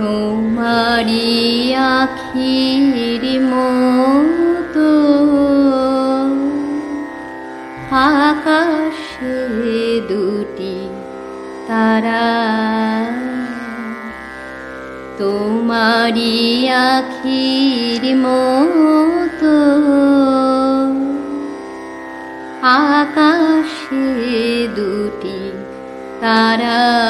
তোমারি আখির মতো। আকাশে দুটি তারা। তোমারি আখির মতো। আকাশে দুটি তারা।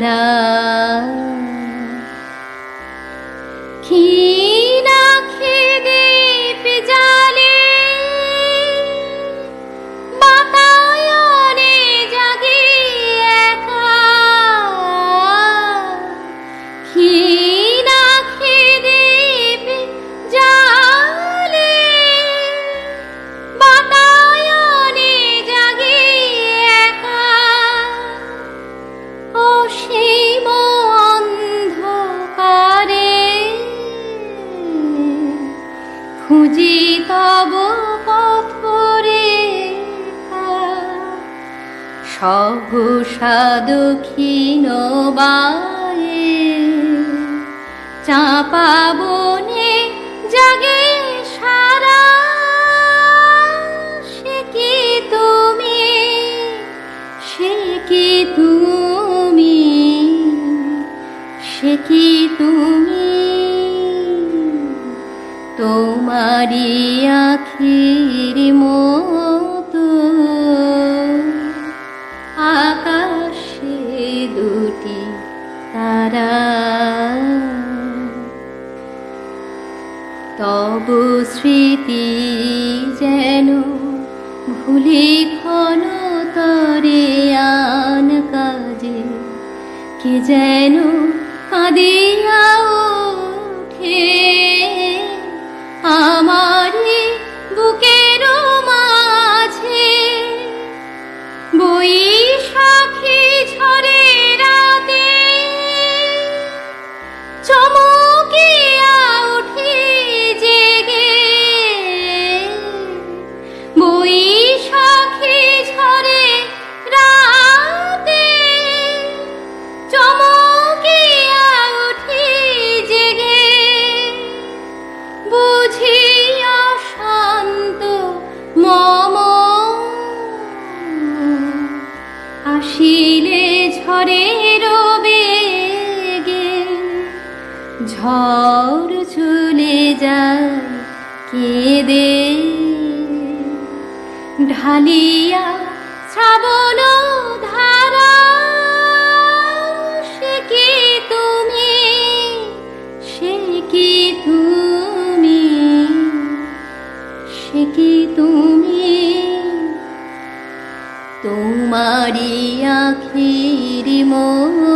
তারা খুঁজি তব পথরে সহসা দক্ষিণ বায়ে চাপা বনে জাগে সারা, সে কি তুমি? সে কি তুমি? সে কি তুমি? তোমারি আখির মতো। আকাশে দুটি তারা। তব স্মৃতি যেন ভুলি ক্ষণ তরে আন কাজে, কে যেন কাঁদিয়া আসিলে ঝড়ের বেগে ঝড় চলে যায় কেঁদে। ঢালিয়া শ্রাবণ তোমারি আখিরি মন